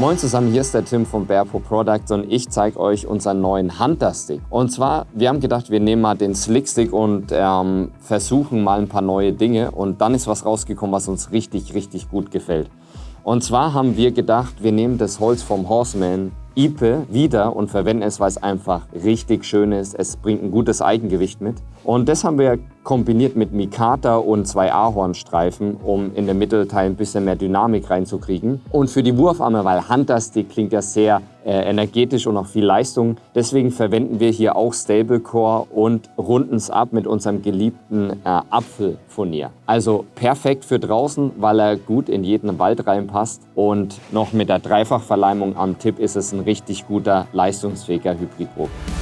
Moin zusammen, hier ist der Tim von Bearpo Products und ich zeige euch unseren neuen Hunter Stick. Und zwar, wir haben gedacht, wir nehmen mal den Slick Stick und ähm, versuchen mal ein paar neue Dinge und dann ist was rausgekommen, was uns richtig, richtig gut gefällt. Und zwar haben wir gedacht, wir nehmen das Holz vom Horseman Ipe wieder und verwenden es, weil es einfach richtig schön ist. Es bringt ein gutes Eigengewicht mit. Und das haben wir kombiniert mit Mikata und zwei Ahornstreifen, um in den Mittelteil ein bisschen mehr Dynamik reinzukriegen. Und für die Wurfarme, weil Hunter Stick klingt ja sehr äh, energetisch und auch viel Leistung, deswegen verwenden wir hier auch Stablecore und runden es ab mit unserem geliebten äh, Apfelfurnier. Also perfekt für draußen, weil er gut in jeden Wald reinpasst und noch mit der Dreifachverleimung am Tipp ist es ein richtig guter, leistungsfähiger Hybridbogen.